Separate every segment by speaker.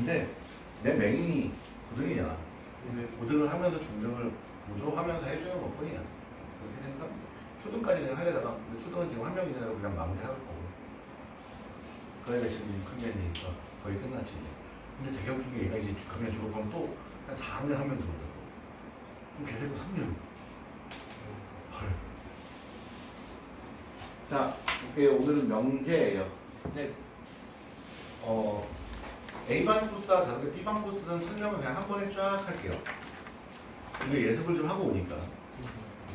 Speaker 1: 근데 내 맹인이 고등이잖아.
Speaker 2: 네.
Speaker 1: 고등을 하면서 중등을 보조하면서 해주는 것 뿐이야. 그렇게 생각합니다. 초등까지 그냥 하려다가 근데 초등은 지금 한 명이 되라고 그냥 마무리할 거고. 그 애가 지금 6학년 되니까 거의 끝났지. 근데 되게 웃긴 게 얘가 이제 6학년 졸업하면 또 한 4학년 하면 들어온다고. 그럼 걔 데리고 3년. 헐. 자, 오케이. 오늘은 명제예요.
Speaker 2: 네.
Speaker 1: 어, A반 코스와 다르게 B반 코스는 설명을 그냥 한 번에 쫙 할게요. 이게 예습을 좀 하고 오니까.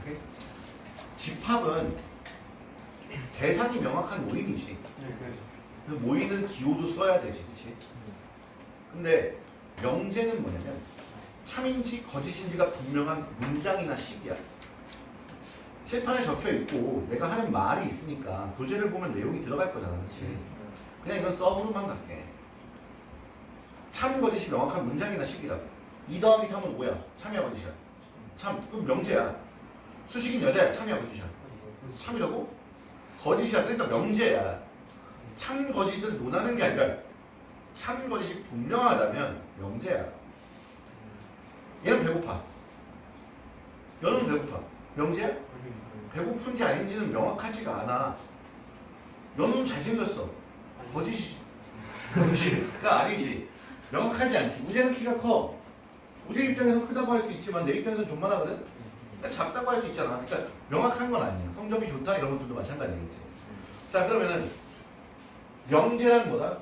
Speaker 1: 오케이? 집합은 대상이 명확한 모임이지.
Speaker 2: 네, 그래서.
Speaker 1: 그 모임은 기호도 써야 되지, 그치? 근데 명제는 뭐냐면 참인지 거짓인지가 분명한 문장이나 식이야. 칠판에 적혀 있고 내가 하는 말이 있으니까 교재를 보면 내용이 들어갈 거잖아, 그치? 그냥 이건 서브로만 갈게. 참 거짓이 명확한 문장이나 식이라고. 2 더하기 3은 5야. 참이야 거짓이야. 참, 그럼 명제야. 수식인 여자야. 참이야 거짓이야. 참이라고? 거짓이야. 그러니까 명제야. 참 거짓을 논하는 게 아니라 참 거짓이 분명하다면 명제야. 얘는 배고파. 너는 배고파. 명제야? 배고픈지 아닌지는 명확하지가 않아. 너는 잘생겼어. 거짓이 거짓가 아니지. 명확하지 않지. 우재는 키가 커. 우재 입장에서 크다고 할 수 있지만 내 입장에서는 존만하거든. 그러니까 작다고 할 수 있잖아. 그러니까 명확한 건 아니야. 성적이 좋다 이런 것들도 마찬가지겠지. 자 그러면은 명제란 뭐다?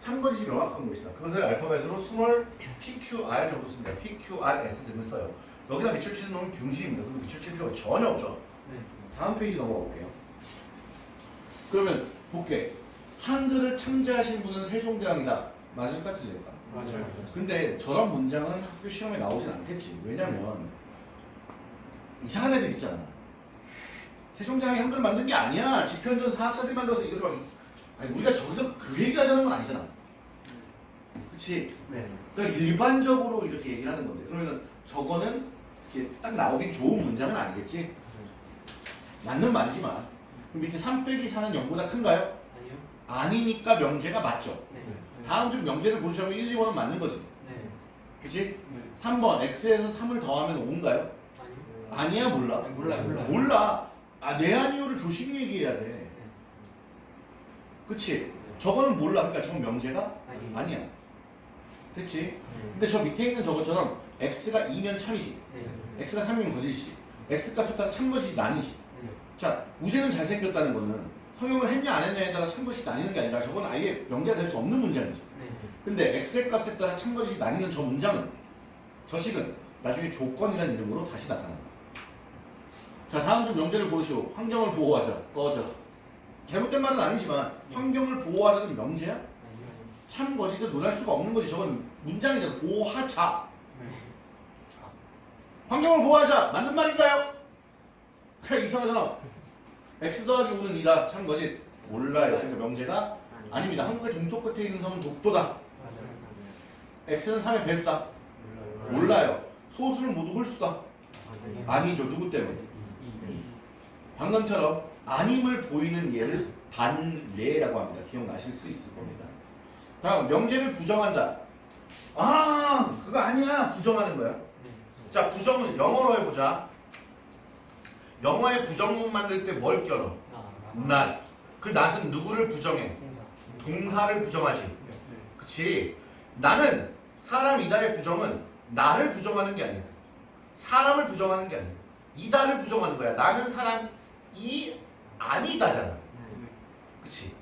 Speaker 1: 참거짓이 명확한 것이다. 그것을 알파벳으로 small PQR 적었습니다. PQRS 등을 써요. 여기다 밑줄 치는 놈은 병신입니다. 그리고 밑줄 칠 필요가 전혀 없죠.
Speaker 2: 네.
Speaker 1: 다음 페이지 넘어가 볼게요. 그러면 볼게. 한글을 창제하신 분은 세종대왕이다. 맞을까 틀릴까?
Speaker 2: 맞아요.
Speaker 1: 근데 저런 문장은 학교 시험에 나오진 않겠지. 왜냐면 이상한 애들 있잖아. 세종대왕이 한글 만든 게 아니야. 집현전 학사들이 만들어서 이걸 막 아니 우리가 저기서 그 얘기를 하자는 건 아니잖아. 그치?
Speaker 2: 네.
Speaker 1: 그러니까 일반적으로 이렇게 얘기를 하는 건데 그러면 저거는 이렇게 딱 나오긴 좋은 문장은 아니겠지? 맞는 말이지만 그럼 밑에 3 빼기 4는 0보다 큰가요?
Speaker 2: 아니요.
Speaker 1: 아니니까 명제가 맞죠.
Speaker 2: 네.
Speaker 1: 다음 중 명제를 고르시면 1, 2번은 맞는 거지.
Speaker 2: 네.
Speaker 1: 그치?
Speaker 2: 네.
Speaker 1: 3번 x에서 3을 더하면 5인가요?
Speaker 2: 아니요.
Speaker 1: 아니야 몰라?
Speaker 2: 아니, 몰라요, 몰라요.
Speaker 1: 몰라. 아, 내 아니오를 조심히 얘기해야 돼. 그치? 저거는 몰라. 그러니까 저건 명제가
Speaker 2: 아니.
Speaker 1: 아니야. 됐지?
Speaker 2: 네.
Speaker 1: 근데 저 밑에 있는 저것처럼 x가 2면 참이지.
Speaker 2: 네.
Speaker 1: x가 3이면 거짓이지. x 값에 따라 참것이.
Speaker 2: 네.
Speaker 1: 자, 우재는 잘생겼다는 거는 성형을 했냐 안 했냐에 따라 참것이 나뉘는 게 아니라 저건 아예 명제가 될 수 없는 문장이지.
Speaker 2: 네.
Speaker 1: 근데 x의 값에 따라 참것이 나뉘는 저 문장은 저 식은 나중에 조건이라는 이름으로 다시 나타난다. 자, 다음 중 명제를 고르시오. 환경을 보호하자. 꺼져. 잘못된 말은 아니지만 환경을 보호하자는 명제야?
Speaker 2: 아니요.
Speaker 1: 참 거짓을 논할 수가 없는 거지. 저건 문장이잖아. 보호하자.
Speaker 2: 네.
Speaker 1: 환경을 보호하자. 맞는 말인가요? 그래 이상하잖아. X 더하기 5는 2다. 참 거짓. 몰라요. 그러니까 명제가 아닙니다. 한국의 동쪽 끝에 있는 섬은 독도다. x는 3의 배수다.
Speaker 2: 몰라요.
Speaker 1: 소수는 모두 홀수다. 아니죠. 누구 때문에?
Speaker 2: 이.
Speaker 1: 방금처럼 아님을 보이는 예를 반례라고 합니다. 기억나실 수 있을 겁니다. 다음 명제를 부정한다. 아 그거 아니야. 부정하는 거야.
Speaker 2: 네.
Speaker 1: 자 부정은 영어로 해보자. 영어에 부정문 만들 때 뭘 껴넣어?
Speaker 2: 아.
Speaker 1: 낫. 그 낫은 누구를 부정해?
Speaker 2: 동사.
Speaker 1: 동사를 부정하지.
Speaker 2: 네.
Speaker 1: 그치? 나는 사람이다의 부정은 나를 부정하는 게 아니야. 사람을 부정하는 게 아니야. 이다를 부정하는 거야. 나는 사람이 아니다잖아.
Speaker 2: 네.
Speaker 1: 그치?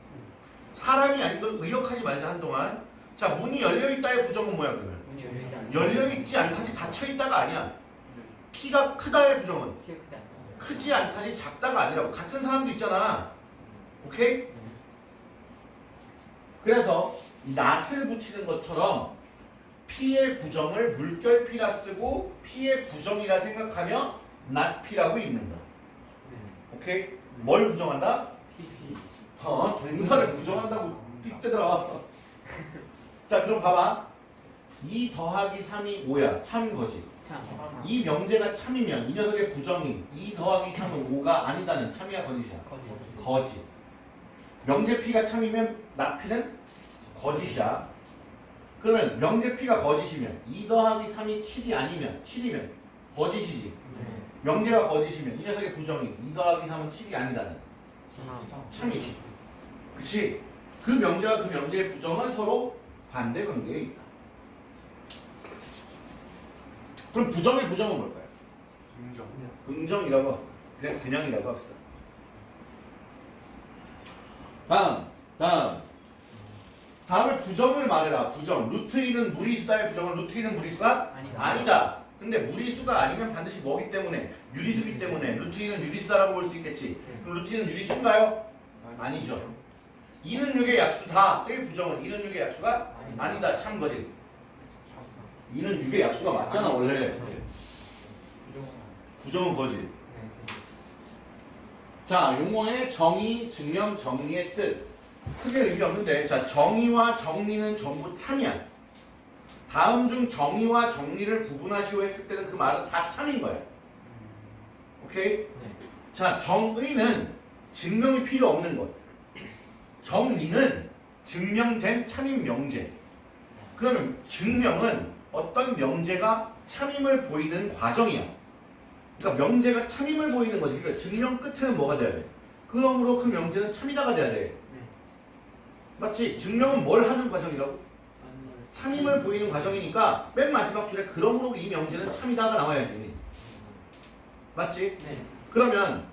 Speaker 1: 사람이 아닌 걸 의역하지 말자 한동안. 자, 문이 열려있다의 부정은 뭐야 그러면? 열려있지 않다지 닫혀있다가 아니야. 키가 크다의 부정은
Speaker 2: 크지 않다.
Speaker 1: 크지 않다지 작다가 아니라고. 같은 사람도 있잖아. 오케이? 그래서 낫을 붙이는 것처럼 피의 부정을 물결피라 쓰고 피의 부정이라 생각하며 낫피라고 읽는다.
Speaker 2: 네.
Speaker 1: 오케이? 뭘 부정한다? 어, 동사를 부정한다고 삑대더라. 자, 그럼 봐봐. 2 더하기 3이 5야. 참 거지.
Speaker 2: 참.
Speaker 1: 이 명제가 참이면 이 녀석의 부정이 2 더하기 3은 5가 아니다는 참이야 거짓이야.
Speaker 2: 거짓.
Speaker 1: 거짓. 명제 P가 참이면 납피는 거짓이야. 그러면 명제 P가 거짓이면 2 더하기 3이 7이 아니면 7이면 거짓이지.
Speaker 2: 네.
Speaker 1: 명제가 거짓이면 이 녀석의 부정이 2 더하기 3은 7이 아니다는 참이지. 그치? 그 명제와 그 명제의 부정은 서로 반대 관계에 있다. 그럼 부정의 부정은 뭘까요?
Speaker 2: 긍정.
Speaker 1: 긍정이라고. 그냥 그냥이라고 합시다. 다음, 다음. 다음에 부정을 말해라. 부정. 루트 2는 무리수다의 부정은 루트 2는 무리수가
Speaker 2: 아니다.
Speaker 1: 아니다. 근데 무리수가 아니면 반드시 뭐기 때문에 유리수기 때문에 루트 2는 유리수다라고 볼 수 있겠지. 그럼 루트 2는 유리수인가요? 아니죠. 2는 6의 약수다의 부정은 2는 6의 약수가
Speaker 2: 아니다.
Speaker 1: 아니다. 참 거지. 2는 6의 약수가 맞잖아 원래. 부정은 거지.
Speaker 2: 네.
Speaker 1: 자, 용어의 정의, 증명, 정리의 뜻. 크게 의미 없는데, 자, 정의와 정리는 전부 참이야. 다음 중 정의와 정리를 구분하시오 했을 때는 그 말은 다 참인 거야. 오케이?
Speaker 2: 네.
Speaker 1: 자, 정의는 증명이 필요 없는 것. 정리는 증명된 참임 명제. 그러면 증명은 어떤 명제가 참임을 보이는 과정이야. 그러니까 명제가 참임을 보이는 거지. 그러니까 증명 끝에는 뭐가 돼야 돼? 그러므로 그 명제는 참이다가 돼야 돼.
Speaker 2: 네.
Speaker 1: 맞지? 증명은 뭘 하는 과정이라고? 참임을 보이는 과정이니까 맨 마지막 줄에 그러므로 이 명제는 참이다가 나와야지. 맞지?
Speaker 2: 네.
Speaker 1: 그러면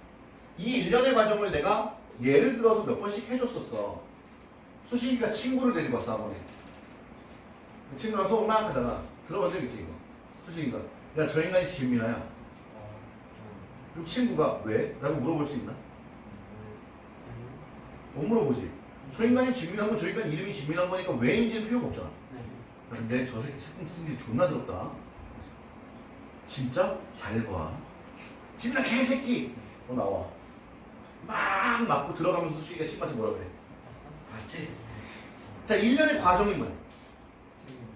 Speaker 1: 이 일련의 과정을 내가 예를 들어서 몇 번씩 해줬었어. 수식이가 친구를 데리고 왔어. 그 친구랑 수업 막 하다가 들어본 적 있지, 이거. 수식이가. 야, 저 인간이 진미나야. 그럼 친구가 왜? 라고 물어볼 수 있나? 못 물어보지. 저 인간이 진미난 건저 인간 이름이 진미난 거니까 왜인지는 필요가 없잖아.
Speaker 2: 네.
Speaker 1: 근데 저 새끼 스승 쓰기 존나 더럽다. 진짜? 잘 봐. 진미나 개새끼! 어, 나와. 막 맞고 들어가면서 수식이가 친구한테 뭐라 그래? 봤지? 자, 일련의 과정이 뭐야?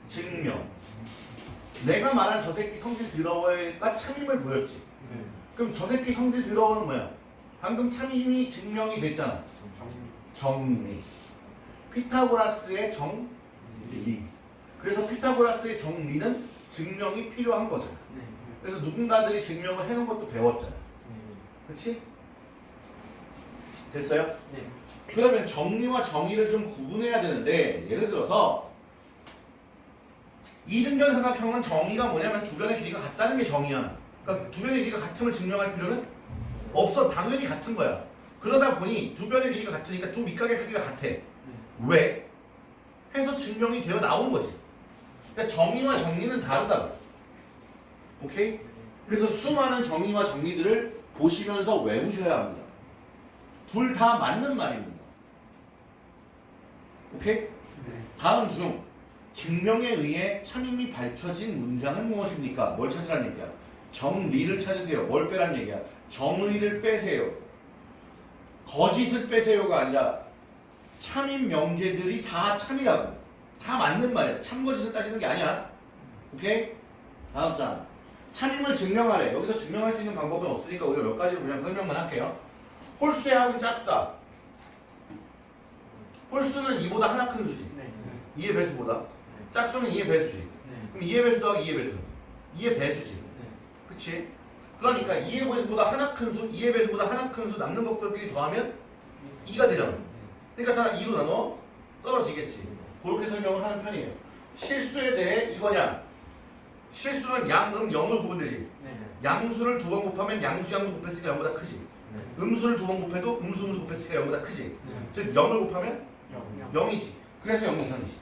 Speaker 1: 증명. 내가 말한 저 새끼 성질 더러워가 참임을 보였지.
Speaker 2: 네.
Speaker 1: 그럼 저 새끼 성질 더러워는 뭐야? 방금 참임이 증명이 됐잖아. 정리. 피타고라스의 정리. 그래서 피타고라스의 정리는 증명이 필요한 거잖아.
Speaker 2: 네.
Speaker 1: 그래서 누군가들이 증명을 해놓은 것도 배웠잖아. 그치? 됐어요?
Speaker 2: 네.
Speaker 1: 그러면 정리와 정의를 좀 구분해야 되는데 예를 들어서 이등변 삼각형은 정의가 뭐냐면 두 변의 길이가 같다는 게 정의야. 그러니까 두 변의 길이가 같음을 증명할 필요는 없어. 당연히 같은 거야. 그러다 보니 두 변의 길이가 같으니까 두 밑각의 크기가 같아. 왜? 해서 증명이 되어 나온 거지. 그러니까 정의와 정리는 다르다고. 오케이? 그래서 수많은 정의와 정리들을 보시면서 외우셔야 합니다. 둘 다 맞는 말입니다. 오케이?
Speaker 2: 네.
Speaker 1: 다음 중 증명에 의해 참임이 밝혀진 문장은 무엇입니까? 뭘 찾으란 얘기야? 정리를 찾으세요. 뭘 빼란 얘기야? 정의를 빼세요. 거짓을 빼세요가 아니라 참임 명제들이 다 참이라고. 다 맞는 말이야. 참거짓을 따지는 게 아니야. 오케이? 다음 장. 참임을 증명하래. 여기서 증명할 수 있는 방법은 없으니까 우리가 몇 가지로 그냥 설명만 할게요. 홀수의 합은 짝수다. 홀수는 2보다 하나 큰 수지.
Speaker 2: 네.
Speaker 1: 2의 배수보다. 짝수는 2의 배수지.
Speaker 2: 네.
Speaker 1: 그럼 2의 배수 더하기 2의 배수는 2의 배수지.
Speaker 2: 네.
Speaker 1: 그치? 그러니까 2의 배수보다 하나 큰 수, 2의 배수보다 하나 큰 수 남는 것들끼리 더하면 2가 되잖아. 그러니까 다 2로 나눠 떨어지겠지. 그렇게 설명을 하는 편이에요. 실수에 대해 이거냐? 실수는 양, 음, 0을 구분되지.
Speaker 2: 네.
Speaker 1: 양수를 두 번 곱하면 양수, 양수 곱했으니까 0보다 크지.
Speaker 2: 네.
Speaker 1: 음수를 두 번 곱해도 음수, 음수 곱했으니까 0보다 크지.
Speaker 2: 네.
Speaker 1: 즉 0을 곱하면
Speaker 2: 영.
Speaker 1: 0이지. 그래서 0 이상이지.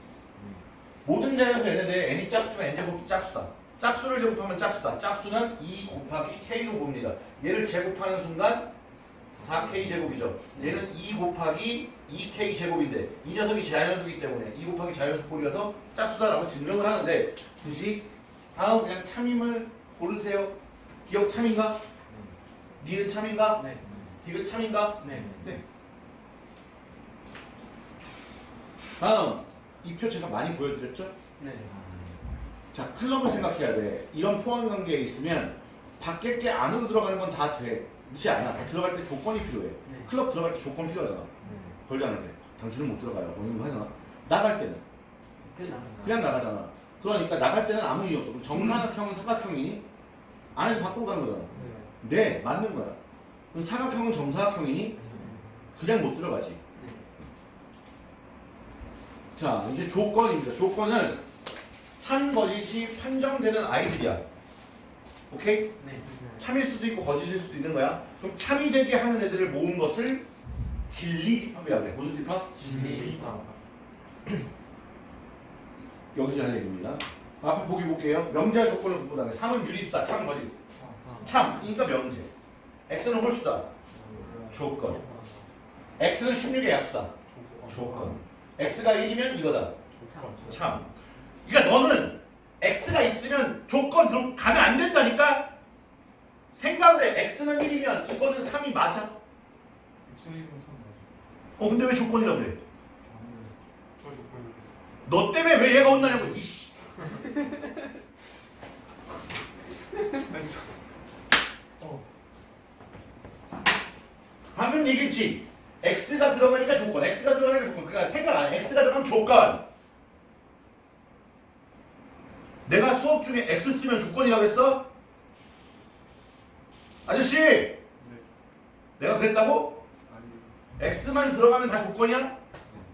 Speaker 1: 모든 자리에서 n에 대해 n이 짝수면 n제곱도 짝수다. 짝수를 제곱하면 짝수다. 짝수는 2 곱하기 k로 봅니다. 얘를 제곱하는 순간 4k 제곱이죠. 얘는 2 곱하기 2k 제곱인데 이 녀석이 자연수이기 때문에 2 곱하기 자연수 꼴이어서 짝수다라고 증명을 하는데 굳이 다음 그냥 참임을 고르세요. 기억 참인가? 니은 참인가?
Speaker 2: 네.
Speaker 1: 디귿 참인가?
Speaker 2: 네.
Speaker 1: 네. 다음 이 표 제가 많이 보여드렸죠?
Speaker 2: 네.
Speaker 1: 자 클럽을 생각해야 돼. 이런 포함 관계에 있으면 밖에 게 안으로 들어가는 건 다 돼. 그렇지 않아. 다 들어갈 때 조건이 필요해.
Speaker 2: 네.
Speaker 1: 클럽 들어갈 때 조건 필요하잖아. 걸지 않을 때. 당신은 못 들어가요. 뭐 이런 거 하잖아. 나갈 때는 그냥 나가잖아. 그러니까 나갈 때는 아무 이유 없어. 정사각형은 사각형이니? 안에서 밖으로 가는 거잖아. 네, 맞는 거야. 사각형은 정사각형이니? 그냥 못 들어가지. 자, 이제 조건입니다. 조건은 참 거짓이 판정되는 아이들이야. 오케이? 참일 수도 있고 거짓일 수도 있는 거야. 그럼 참이 되게 하는 애들을 모은 것을 진리집합이라고 해. 무슨 집합? 여기서 할 얘기입니다. 앞에 보기 볼게요. 명제와 조건을 구분하는 3은 유리수다. 참 거짓. 참, 그러니까 명제. x는 홀수다. 조건. x는 16의 약수다. 조건. X가 1이면 이거다. 참. 그러니까 너는 x가 있으면 조건으로 가면 안 된다니까? 생각을 해. x는 1이면 이거는 3이 맞아. 어, 근데 왜 조건이라고 그래? 너 때문에 왜 얘가 혼나냐고, 이씨. 방금 얘기했지? X가 들어가니까 조건, x가 들어가니까 조건. 그러니까 생각 안 해. x가 들어가면 조건. 내가 수업 중에 x 쓰면 조건이라고 했어? 아저씨! 내가 그랬다고? x만 들어가면 다 조건이야?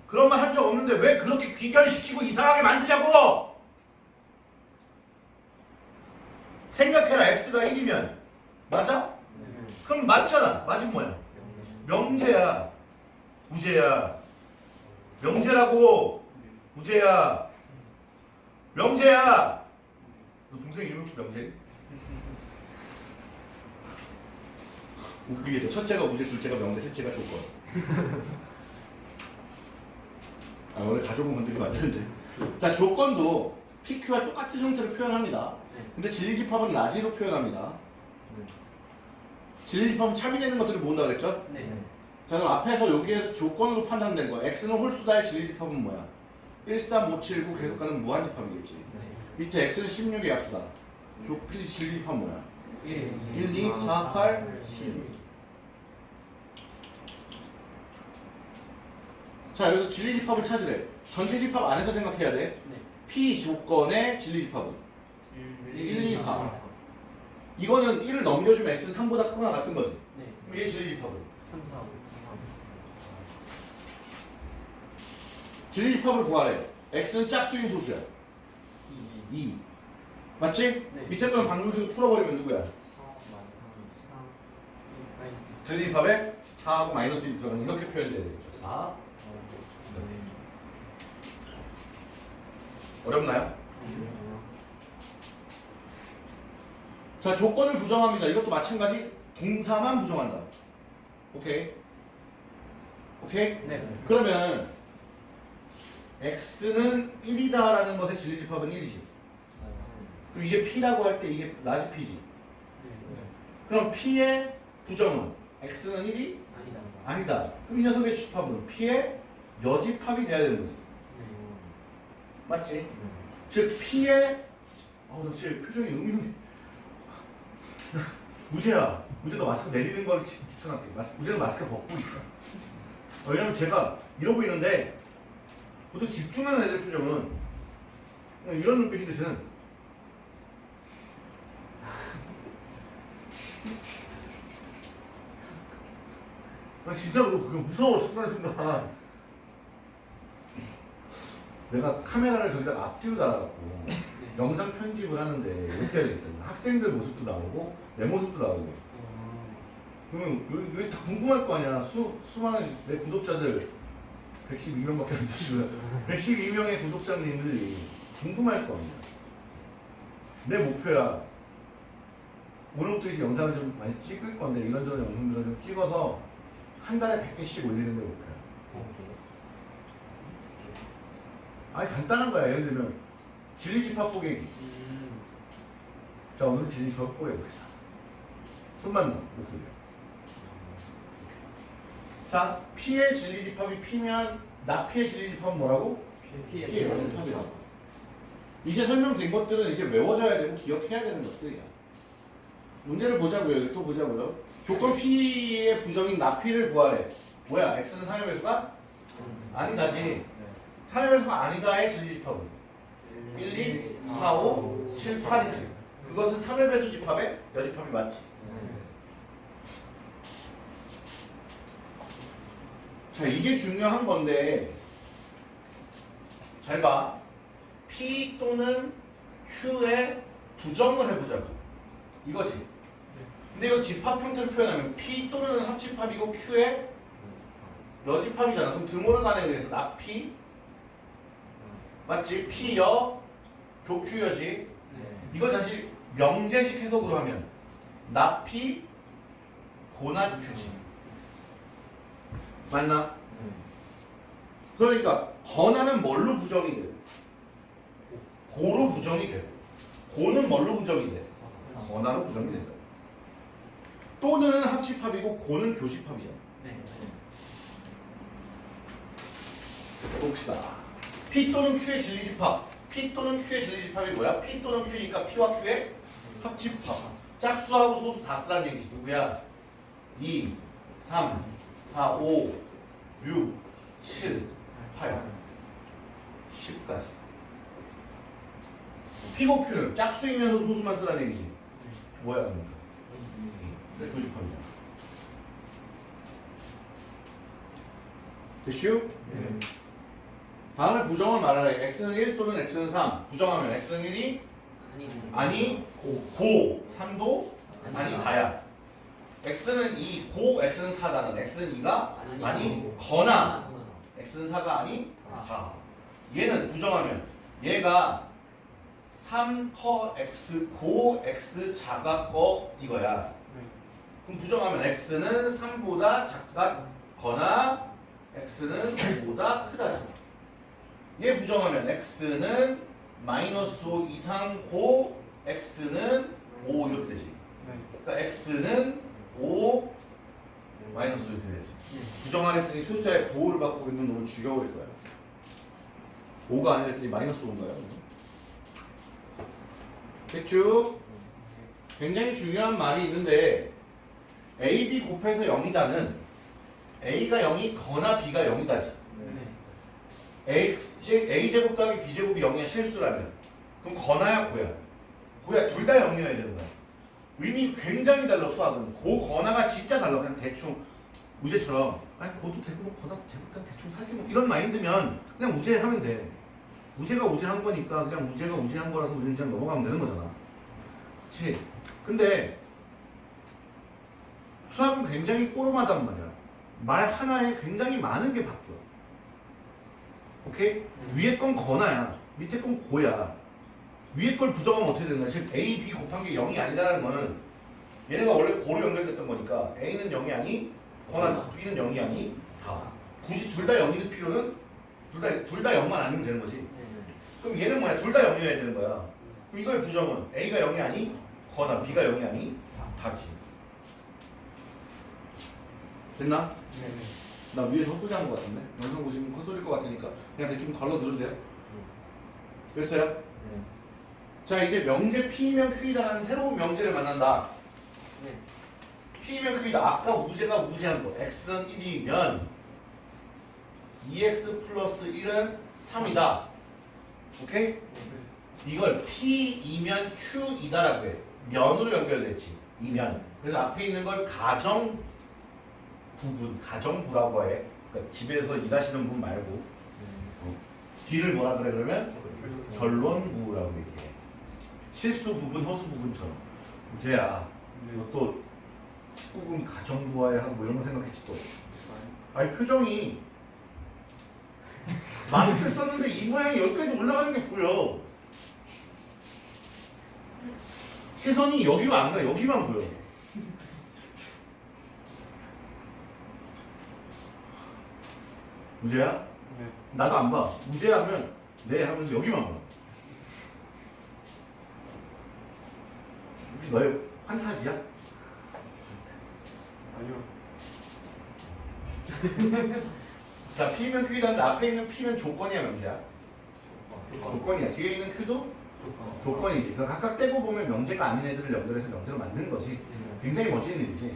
Speaker 1: 그런 말 한 적 없는데 왜 그렇게 귀결시키고 이상하게 만드냐고! 생각해라 x가 1이면 맞아? 그럼 맞잖아 맞으면 뭐야? 명제야 우제야. 명제라고. 우제야. 명제야. 너 동생 이름 혹시 명제? 웃기게 돼. 첫째가 우제 둘째가 명제 셋째가 조건. 아 원래 가족은 건드리면 안 되는데. 자 조건도 PQ와 똑같은 형태로 표현합니다. 근데 진리집합은 라지로 표현합니다. 진리집합은 참이 되는 것들을 모은다 그랬죠? 자 그럼 앞에서 여기에 조건으로 판단된 거야 x는 홀수다의 진리집합은 뭐야? 1, 3, 5, 7, 9 계속 가는 무한집합이겠지. 밑에 x는 16의 약수다. 조 진리집합 뭐야? 1, 2, 4, 8, 10 자 여기서 진리집합을 찾으래. 전체 집합 안에서 생각해야 돼. P 조건의 진리집합은 1, 2, 4 이거는 1을 넘겨주면 x는 3보다 크거나 같은 거지. 그럼 얘 진리집합은 진리집합을 구하래 x는 짝수인 소수야 2 맞지?
Speaker 3: 네.
Speaker 1: 밑에 거는 방정식으로 풀어버리면 누구야? 진리집합에 4하고 마이너스 1 들어가는 이렇게 표현돼야 되겠죠 4 어렵나요? 자 조건을 부정합니다. 이것도 마찬가지 동사만 부정한다. 오케이. 오케이. 그러면 x는 1이다라는 것의 진리집합은 1이지. 그럼 이게 p라고 할 때 이게 large p지. 그럼 p의 부정은 x는 1이 아니다. 그럼 이 녀석의 집합은 p의 여집합이 돼야 되는 거지. 맞지? 즉 p의 어우 나 진짜 표정이 음흉해 우재야 우재가 마스크 내리는 걸 추- 추천할게 마스, 우재는 마스크 벗고 어, 왜냐면 제가 이러고 있는데 보통 집중하는 애들 표정은 이런 눈빛인데 쟤는 나 진짜로 그거 무서워 순간 순간 내가 카메라를 저기다 앞뒤로 달아갖고 영상 편집을 하는데 이렇게 해야 되겠다. 학생들 모습도 나오고 내 모습도 나오고. 그러면 여기, 여기 다 궁금할 거 아니야. 수, 수많은 내 구독자들 112명밖에 안 되시고요. 112명의 구독자님들이 궁금할 거 아니야. 내 목표야. 오늘부터 이제 영상을 좀 많이 찍을 건데 이런저런 영상들을 좀 찍어서 한 달에 100개씩 올리는 게 목표야. 아니 간단한 거야. 예를 들면 진리집합 뽀개기. 자 오늘 진리집합 뽀개봅시다. 손만 넣어 목소리. 자 P의 진리 집합이 P면 나P의 진리 집합은 뭐라고? P의 여집합이라고. 이제 설명된 것들은 이제 외워져야 되고 기억해야 되는 것들이야. 문제를 보자고요. 또 보자고요. 조건 P의 부정인 나P를 구하래. 뭐야? X는 상여 배수가 아니다지. 3의 배수가 아니다의 진리 집합은 1, 2, 4, 5, 7, 8이지. 그것은 3의 배수 집합의 여집합이 맞지. 자, 이게 중요한 건데, 잘 봐. P 또는 Q의 부정을 해보자고. 이거지. 근데 이거 집합 형태로 표현하면 P 또는 합집합이고 Q의 여집합이잖아. 그럼 등호를 간에 의해서 나 P 맞지? P여 교Q여지. 이걸 다시 명제식 해석으로 하면 나 P 고나 Q지. 맞나? 그러니까 건하는 뭘로 부정이 돼? 고로 부정이 돼. 고는 뭘로 부정이 돼? 건하로 부정이 된다. 또는 합집합이고 고는 교집합이잖아. 봅시다. P 또는 Q의 진리집합. P 또는 Q의 진리집합이 뭐야? P 또는 Q니까 P와 Q의 합집합. 짝수하고 소수 다 쓰라는 얘기지. 누구야? 2, 3, 4, 5, 6, 7, 8, 10까지. P고 Q는 짝수이면서 소수만 쓰라는 얘기지. 뭐야, 그러니까? 네, 교집합이야. 됐슈? 다음에 부정을 말하래. x는 1 또는 x는 3. 부정하면 x는 1이 아니 고 3도 아니 다야. x는 2, 고 x는 4다는 x는 2가 아니 거나 x는 4가 아니 다. 얘는 부정하면 얘가 3커 x 고 x 작아 거 이거야. 그럼 부정하면 x는 3보다 작다거나 x는 5보다 크다. 얘 부정하면 x는 마이너스 5 이상 고 x는 5 이렇게 되지. 그러니까 x는 5 마이너스 이렇게 되지. 부정 안 했더니 숫자에 9를 갖고 있는 놈을 죽여버릴 거야. 5가 아니라 했더니 마이너스 5인가요? 됐죠? 굉장히 중요한 말이 있는데 A, B 곱해서 0이다는 A가 0이 거나 B가 0이다지. A, A제곱 더하기 B제곱이 0이야 실수라면 그럼 거나야 고야 고야 둘 다 0이어야 되는 거야 의미 굉장히 달라 수학은 고 거나가 진짜 달라 그냥 대충 우제처럼 아니 고도 되고 뭐 거나 되고 그냥 대충 사지 뭐 이런 마인드면 그냥 우제하면 돼 우제가 우제한 거니까 그냥 우제가 우제한 거라서 우제 그냥 넘어가면 되는 거잖아 그치 근데 수학은 굉장히 꼬름하단 말이야 말 하나에 굉장히 많은 게 바뀌어 오케이? 위에 건 거나야. 밑에 건 고야. 위에 걸 부정하면 어떻게 되는 거야? 즉 A, B 곱한 게 0이 아니다라는 거는 얘네가 원래 고로 연결됐던 거니까 A는 0이 아니, B는 0이 아니, 다. 굳이 둘다 0일 필요는 둘 다 둘다 0만 아니면 되는 거지. 그럼 얘는 뭐야? 둘다 0이어야 되는 거야. 그럼 이거의 부정은 A가 0이 아니, 거나 B가 0이 아니, 다지. 됐나? 나 위에 헛소리 한것 같은데? 영상 보시면 헛소리일 것 같으니까 그냥 대충 걸러 들으세요. 됐어요? 자 이제 명제 P면 Q이다라는 새로운 명제를 만난다. P면 Q이다. 아까 우제가 우제한 거. X는 1이면 2X 플러스 1은 3이다. 오케이? 이걸 P이면 Q이다라고 해. 면으로 연결됐지. 이면. 그래서 앞에 있는 걸 가정 부분, 가정부라고 해. 그러니까 집에서 일하시는 분 말고 어. 뒤를 뭐라 그래 그러면 결론부라고 얘기해. 실수 부분, 허수 부분처럼. 우세야, 또 19금 가정부와에 하고 뭐 이런 거 생각했지 또. 아니 표정이 마스크 썼는데 이 모양이 여기까지 올라가는 게 보여. 시선이 여기만 안 가, 여기만 보여. 우재야? 나도 안 봐. 우재야 하면 네 하면서 여기만 봐. 혹시 너의 환타지야?
Speaker 2: 아니요.
Speaker 1: 자, P면 Q다는데 앞에 있는 P는 조건이야, 명제야? 조건 이야. 뒤에 있는 Q도 조건 이지. 그러니까 각각 떼고 보면 명제가 아닌 애들을 연결해서 명제로 만든 거지. 굉장히 멋진 일이지.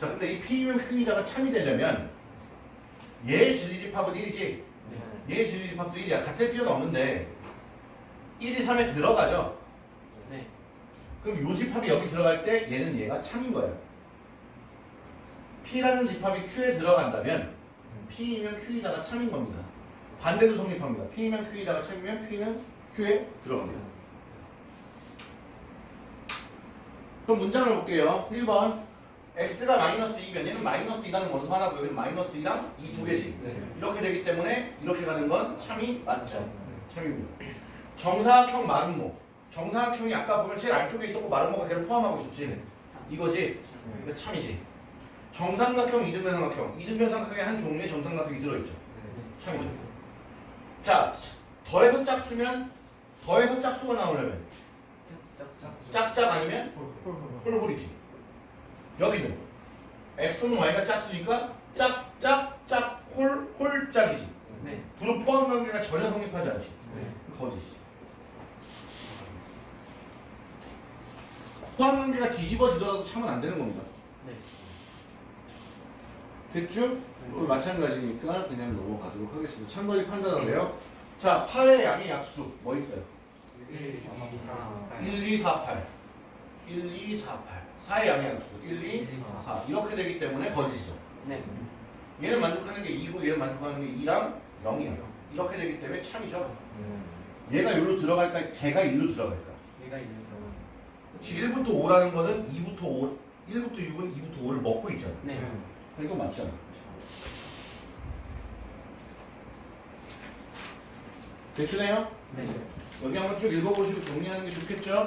Speaker 1: 자, 근데 이 P면 Q이다가 참이 되려면 얘의 진리집합은 1이지. 얘 진리 집합도 1이야. 같을 필요는 없는데 1이 3에 들어가죠.
Speaker 3: 네.
Speaker 1: 그럼 요 집합이 여기 들어갈 때 얘는 얘가 참인 거예요. P라는 집합이 Q에 들어간다면 P이면 Q이다가 참인 겁니다. 반대도 성립합니다. P이면 Q이다가 참이면 P는 Q에 들어갑니다. 그럼 문장을 볼게요. 1번 x가 마이너스 2면 얘는 마이너스 2라는 원소 하나고 여기는 마이너스 2랑 이두 개지.
Speaker 3: 네.
Speaker 1: 이렇게 되기 때문에 이렇게 가는 건 참이 맞죠. 참입니다. 정사각형 마름모. 정사각형이 아까 보면 제일 안쪽에 있었고 마름모가 걔를 포함하고 있었지. 이거지. 이거 참이지. 정삼각형, 이등변 삼각형. 이등변 삼각형의 한 종류의 정삼각형이 들어있죠. 참이죠. 자, 더해서 짝수면 더해서 짝수가 나오려면 짝짝 아니면 홀홀이지. 여기는 x 또는 y가 짝수니까 짝짝 짝 홀 홀짝이지.
Speaker 3: 네.
Speaker 1: 부로 포함 관계가 전혀 성립하지 않지. 거짓이. 포함 관계가 뒤집어지더라도 참은 안 되는 겁니다.
Speaker 3: 네.
Speaker 1: 됐죠? 어, 마찬가지니까 그냥 넘어가도록 하겠습니다. 참고히 판단하래요. 자, 8의 양의 약수 뭐 있어요?
Speaker 3: 1,
Speaker 1: 1, 2, 4, 8. 1, 2, 4, 8. 4의 양의 약수 1, 2, 4. 이렇게 되기 때문에 거짓이죠.
Speaker 3: 네.
Speaker 1: 얘는 만족하는 게 2고 얘는 만족하는 게 2랑 0이에요. 이렇게 되기 때문에 참이죠. 얘가 여기로 들어갈까? 제가 1로 들어갈까?
Speaker 3: 얘가 있는 경우.
Speaker 1: 그치, 1부터 5라는 거는 2부터 5, 1부터 6은 2부터 5를 먹고 있잖아.
Speaker 3: 네.
Speaker 1: 이거 맞잖아. 대충해요?
Speaker 3: 네.
Speaker 1: 여기 한번 쭉 읽어보시고 정리하는 게 좋겠죠?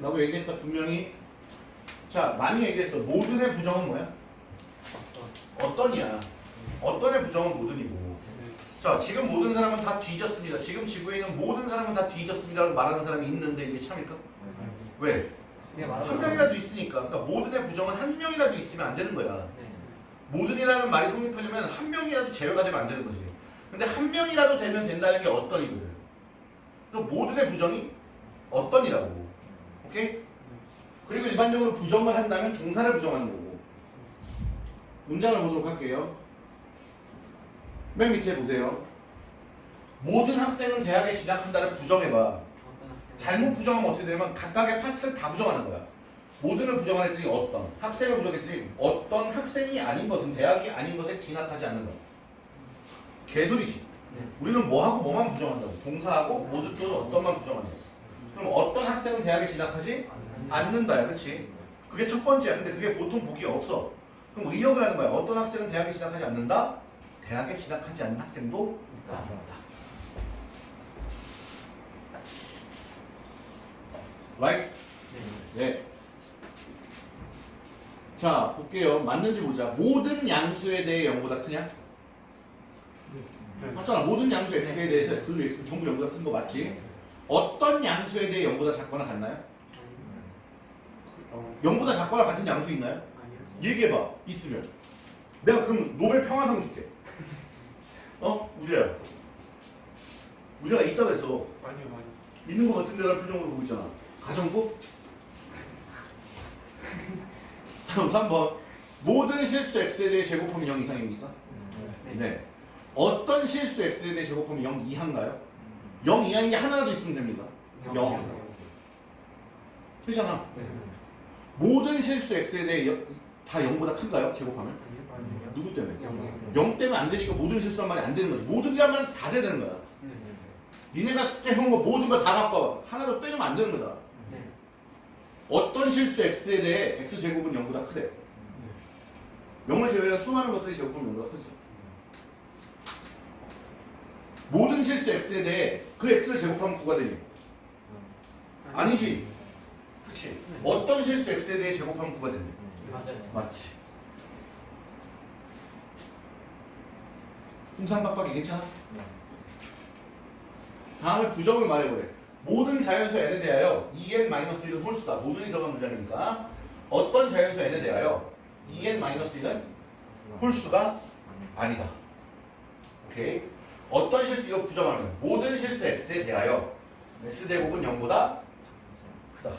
Speaker 1: 라고 얘기했다 분명히 자 많이 얘기했어 모든의 부정은 뭐야? 어떤이야 어떤의 부정은 모든이고 자 지금 모든 사람은 다 뒤졌습니다 지금 지구에 있는 모든 사람은 다 뒤졌습니다 라고 말하는 사람이 있는데 이게 참일까? 왜?
Speaker 3: 이게
Speaker 1: 한 명이라도 있으니까 그러니까 모든의 부정은 한 명이라도 있으면 안 되는 거야
Speaker 3: 네.
Speaker 1: 모든이라는 말이 성립하려면 한 명이라도 제외가 되면 안 되는 거지. 근데 한 명이라도 되면 된다는 게 어떤이거든. 그래서 모든의 부정이 어떤이라고 오케이? 그리고 일반적으로 부정을 한다면 동사를 부정하는 거고. 문장을 보도록 할게요. 맨 밑에 보세요. 모든 학생은 대학에 진학한다를 부정해봐? 잘못 부정하면 어떻게 되냐면 각각의 파츠를 다 부정하는 거야 모든을 부정했더니 어떤 학생을 부정했더니 어떤 학생이 아닌 것은 대학이 아닌 것에 진학하지 않는다 개소리지.
Speaker 3: 네.
Speaker 1: 우리는 뭐하고 뭐만 부정한다고. 동사하고 모두 또는 어떤만 부정한다고 그럼 어떤 학생은 대학에 진학하지 않는다야 그치? 그게 첫 번째야. 근데 그게 보통 보기 없어. 그럼 의역을 하는 거야. 어떤 학생은 대학에 진학하지 않는다? 대학에 진학하지 않는 학생도.
Speaker 3: 있다.
Speaker 1: Right?
Speaker 3: 네.
Speaker 1: 네. 자 볼게요. 맞는지 보자. 모든 양수에 대해 0보다. 크냐? 맞잖아. 모든 양수 x에 대해서 그 x는 전부 0보다 큰 거 맞지? 어떤 양수에 대해 0보다 작거나 같나요? 0보다 작거나 같은 양수 있나요?
Speaker 3: 아니요.
Speaker 1: 얘기해봐. 있으면. 내가 그럼 노벨 평화상 줄게. 어? 우재야. 우재가 있다 그랬어.
Speaker 2: 아니요 아니요.
Speaker 1: 있는 거 같은데 라는 표정으로 보고 있잖아. 가정부? 다음 3번 모든 실수 x에 대해 제곱하면 0 이상입니까?
Speaker 3: 네.
Speaker 1: 네 어떤 실수 x에 대해 제곱하면 0 이하인가요? 0 이하인 게 하나라도 있으면 됩니다 0 되잖아 모든 실수 x에 대해 여- 다 0보다 큰가요? 제곱하면?
Speaker 3: 아니요.
Speaker 1: 누구 때문에?
Speaker 3: 영이요.
Speaker 1: 0 때문에 안 되니까 모든 실수한 말이 안 되는 거지 모든이란 말은 다 돼야 되는 거야
Speaker 3: 네.
Speaker 1: 니네가 숙제 해온 거 모든 거 다 갖고 와 하나도 빼면 안 되는 거다
Speaker 3: 네.
Speaker 1: 어떤 실수 x에 대해 x 제곱은 0보다 크대 0을 제외한 수많은 것들이 제곱하면 0보다 크죠. 모든 실수 x에 대해 그 x를 제곱하면 9가 되니? 아니지. 그치. 어떤 실수 x에 대해 제곱하면 9가 되니. 맞지. 풍산박박이 괜찮아? 다음에 부정을 말해보래. 모든 자연수 n에 대하여 2n-1은 홀수다. 모든이 들어간 문장이니까 어떤 자연수 n에 대하여 2n-1은 홀수가 아니다. 오케이. 어떤 실수 이거 부정하면 모든 실수 x에 대하여 x 제곱은 0보다 크다.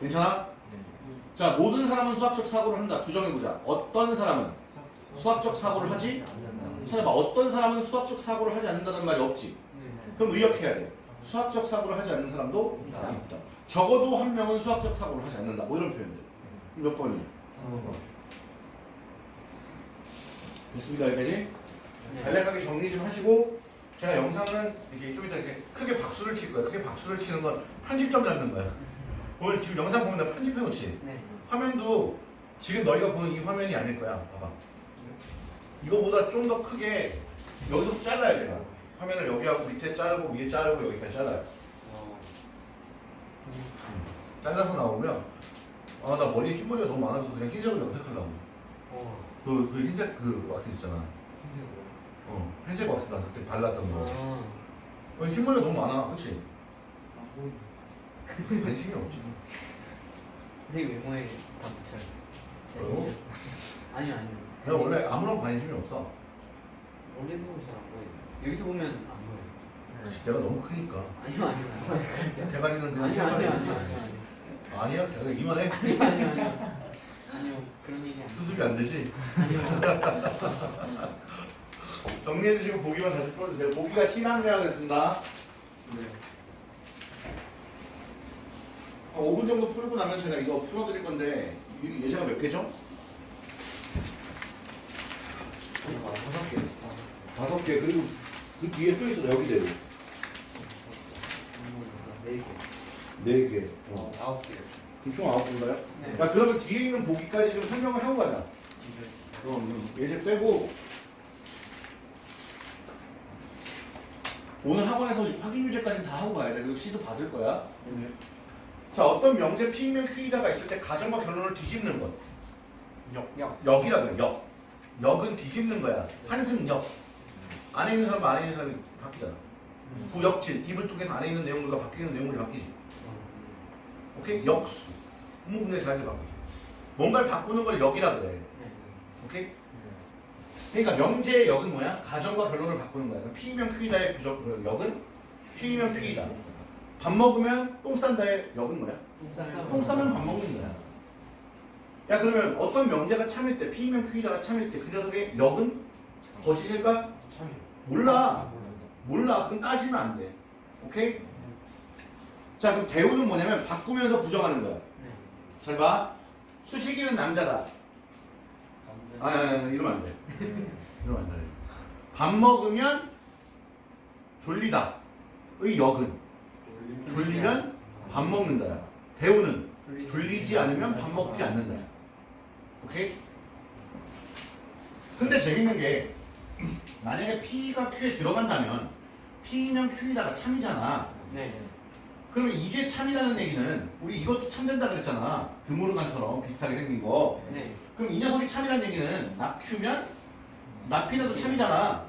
Speaker 1: 괜찮아? 자, 모든 사람은 수학적 사고를 한다. 부정해보자. 어떤 사람은 수학적 사고를 하지? 찾아봐. 어떤 사람은 수학적 사고를 하지 않는다는 말이 없지. 그럼 의역해야 돼. 수학적 사고를 하지 않는 사람도
Speaker 3: 있다.
Speaker 1: 있다. 적어도 한 명은 수학적 사고를 하지 않는다. 뭐 이런 표현들. 몇 번이야? 됐습니다. 여기까지.
Speaker 3: 네.
Speaker 1: 간략하게 정리 좀 하시고 제가 영상은 이렇게 좀 이따 이렇게 크게 박수를 칠 거야. 크게 박수를 치는 건 편집점 잡는 거야. 오늘 지금 영상 보면 나 편집해 놓지.
Speaker 3: 네.
Speaker 1: 화면도 지금 너희가 보는 이 화면이 아닐 거야. 봐봐. 이거보다 좀 더 크게 여기서 잘라야 제가. 화면을 여기하고 밑에 자르고 위에 자르고 여기까지 잘라요.
Speaker 3: 어.
Speaker 1: 잘라서 나오면 아 나 머리에 흰머리가 너무 많아서 그냥 흰색을 염색하려고.
Speaker 3: 어.
Speaker 1: 그, 그 흰색 그 왁스 있잖아. 어, 흰색 왁스 나 그때 발랐던 거.
Speaker 3: 어.
Speaker 1: 어, 흰머리가 너무 많아. 그치? 관심이 없지.
Speaker 3: 되게 외모에 다 붙여요. 네.
Speaker 1: 뭐라고?
Speaker 3: 아니요 아니요.
Speaker 1: 내가 원래 아무런 관심이 없어.
Speaker 3: 멀리서 보면 잘안 보여요. 여기서 보면 안 보여요.
Speaker 1: 그치, 내가 너무 크니까.
Speaker 3: 아니요 아니요.
Speaker 1: 대가리는 그냥
Speaker 3: 아니요 아니요. 아니요 아니요.
Speaker 1: 아니야, 대가리 이만해.
Speaker 3: 아니요 아니요 아니요. 아니요 그런 얘기 아니에요.
Speaker 1: 수습이 안 되지.
Speaker 3: 아니요.
Speaker 1: 정리해 주시고 보기만 다시 풀어주세요. 보기가 신한계라고 했습니다.
Speaker 3: 네.
Speaker 1: 5분 정도 풀고 나면 제가 이거 풀어드릴 건데 이 예제가 몇 개죠? 다섯 개. 다섯 개. 그리고 그 뒤에 또 있어 여기대로. 네 개. 어.
Speaker 2: 아홉 개.
Speaker 1: 그럼 총 아홉 개인가요?
Speaker 3: 네.
Speaker 1: 자 그러면 뒤에 있는 보기까지 좀 설명을 하고 가자. 그럼 예제 빼고 오늘 학원에서 확인 유제까지 다 하고 가야 돼. 그리고 C도 받을 거야. 자 어떤 명제 P면 Q이다가 있을 때 가정과 결론을 뒤집는 것.
Speaker 2: 역.
Speaker 3: 역.
Speaker 1: 역이라 그래. 역. 역은 뒤집는 거야. 환승역. 안에 있는 사람 안에 있는 사람이 바뀌잖아. 부역질 입을 통해서 안에 있는 내용들과 바뀌는 내용물이 바뀌지. 오케이? 역수. 의문문의 자리를 바꾸지. 뭔가를 바꾸는 걸 역이라 그래.
Speaker 3: 네.
Speaker 1: 오케이? 그러니까 명제의 역은 뭐야? 가정과 결론을 바꾸는 거야. P면 Q이다의 부적 그 역은 Q이면 P이다. 밥 먹으면 똥 싼다의 역은 뭐야? 똥 싸면 밥 먹는 거야. 야 그러면 어떤 명제가 참일 때 P면 Q이다가 참일 때 그 녀석의 역은 거짓일까? 몰라. 몰라. 그건 따지면 안 돼. 오케이? 자 그럼 대우는 뭐냐면 바꾸면서 부정하는 거야.
Speaker 3: 네.
Speaker 1: 잘 봐. 수식이는 남자다. 아, 아, 아 이러면 안 돼. 이러면 안 돼. 밥 먹으면 졸리다. 의 역은 졸리면 밥 먹는다 야. 대우는 졸리지 않으면 밥 먹지 않는다 야. 오케이? 근데 재밌는 게 만약에 P가 Q에 들어간다면 P면 Q이다가 참이잖아.
Speaker 3: 네.
Speaker 1: 그러면 이게 참이라는 얘기는 우리 이것도 참된다 그랬잖아. 드모르간처럼 비슷하게 생긴 거.
Speaker 3: 네.
Speaker 1: 그럼 이 녀석이 참이라는 얘기는 납큐면 납피다도 참이잖아.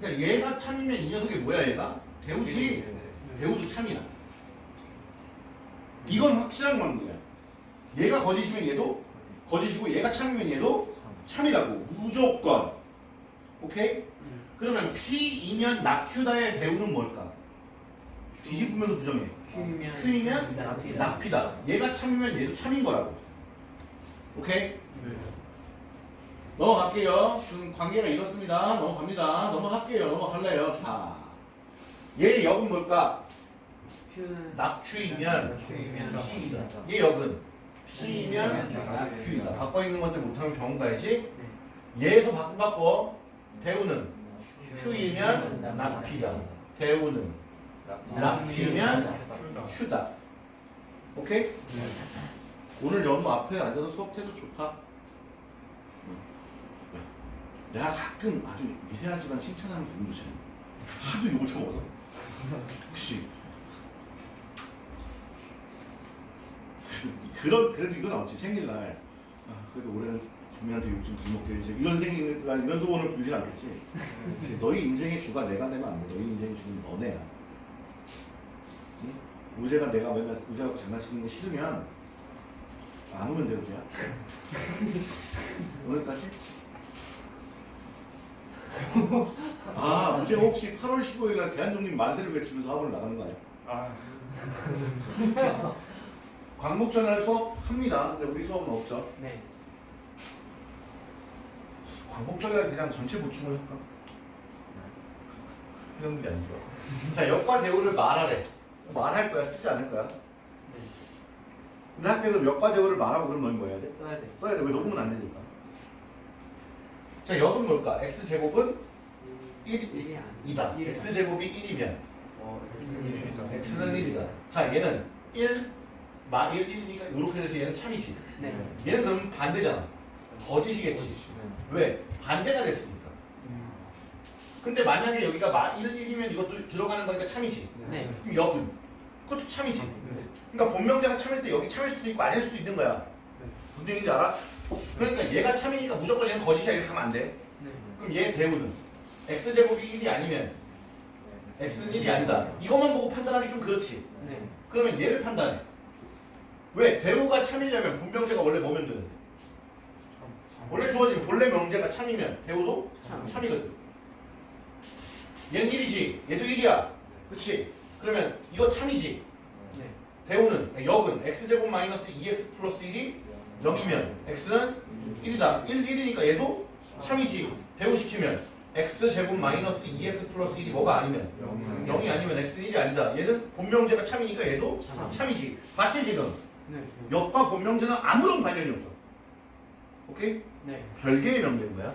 Speaker 1: 그러니까 얘가 참이면 이 녀석이 뭐야 얘가? 대우지. 대우도 참이야. 이건 확실한 관계야. 얘가 거짓이면 얘도 거짓이고 얘가 참이면 얘도 참이라고. 무조건. 오케이? 그러면 P이면 납큐다의 대우는 뭘까? 뒤집으면서 부정해. Q이면. 납피다. 얘가 참이면 얘도 참인 거라고. 오케이? 넘어갈게요. 지금 관계가 이렇습니다. 넘어갑니다. 넘어갈게요. 넘어갈래요. 자, 얘 역은 뭘까? Q이면 P이다. 얘 역은 P이면 납큐이다. 바꿔 있는 건데 못하면 병원 가야지. 얘에서 바꿔 바꿔. 대우는 Q이면 납피다. 대우는 납피면 Q다. 오케이? 오늘 연우 앞에 앉아서 수업해도 좋다. 내가 가끔 아주 미세하지만 칭찬하는 있어요. 하도 욕을 쳐먹어서. 혹시 그런 그래도 이건 없지 생일날 아, 그래도 올해는 준미한테 욕좀 들먹게 해주지 이런 생일 난 이런 소원을 빌진 않겠지. 너희 인생의 주가 내가 내면 안 돼. 너희 인생의 주는 너네야. 응? 우재가 내가 맨날 우재하고 장난치는 게 싫으면 안 오면 돼 우재야. 오늘까지? 아 우재 혹시 8월 15일 날 대한독립 만세를 외치면서 학원을 나가는 거 아니야?
Speaker 2: 아.
Speaker 1: 광복전환 수업 합니다. 근데 우리 수업은 없죠.
Speaker 3: 네.
Speaker 1: 광복전환 그냥 전체 보충을 할까? 해놓는 게 아니죠. 자, 역과 대우를 말하래. 말할 거야, 쓰지 않을 거야.
Speaker 3: 네.
Speaker 1: 근데 학교에서 역과 대우를 말하고 그러면 뭐 해야 돼?
Speaker 3: 써야 돼.
Speaker 1: 써야 돼. 왜 녹으면 안 되니까. 자, 역은 뭘까? x제곱은 1,
Speaker 3: 1이 아니야.
Speaker 1: 2다. x제곱이 1이면
Speaker 2: 어, X는 1이죠.
Speaker 1: x는 1이다. 자, 얘는 1, 마 1, 1이니까 이렇게 돼서 얘는 참이지.
Speaker 3: 네.
Speaker 1: 얘는 그러면 반대잖아. 거짓이겠지. 왜? 반대가 됐으니까. 근데 만약에 여기가 마 1, 1이면 이것도 들어가는 거니까 참이지.
Speaker 3: 네.
Speaker 1: 그럼 역은? 그것도 참이지. 그러니까 본명제가 참일 때 여기 참일 수도 있고 아닐 수도 있는 거야. 무슨 얘기인지 알아? 그러니까 얘가 참이니까 무조건 얘는 거짓이야 이렇게 하면 안 돼.
Speaker 3: 네.
Speaker 1: 그럼 얘 대우는 x제곱이 1이 아니면 x는 1이 아니다. 이것만 보고 판단하기 좀 그렇지.
Speaker 3: 네.
Speaker 1: 그러면 얘를 판단해. 왜? 대우가 참이려면 본명제가 원래 뭐면 되는데? 원래 주어진 본래 명제가 참이면 대우도
Speaker 3: 참.
Speaker 1: 참이거든. 얘는 1이지. 얘도 1이야. 그치? 그러면 이거 참이지.
Speaker 3: 네.
Speaker 1: 대우는 역은 x제곱 마이너스 2x 플러스 1이 0이면 x는 1이다. 1, 1이니까 얘도 참이지. 대우시키면 x제곱 마이너스 2x 플러스 1이 뭐가 아니면 0이 아니면 x는 1이 아니다. 얘는 본명제가 참이니까 얘도
Speaker 3: 참.
Speaker 1: 참이지. 맞지 지금?
Speaker 3: 네.
Speaker 1: 역과 본명제는 아무런 관련이 없어. 오케이?
Speaker 3: 네.
Speaker 1: 별개의 명제인 거야.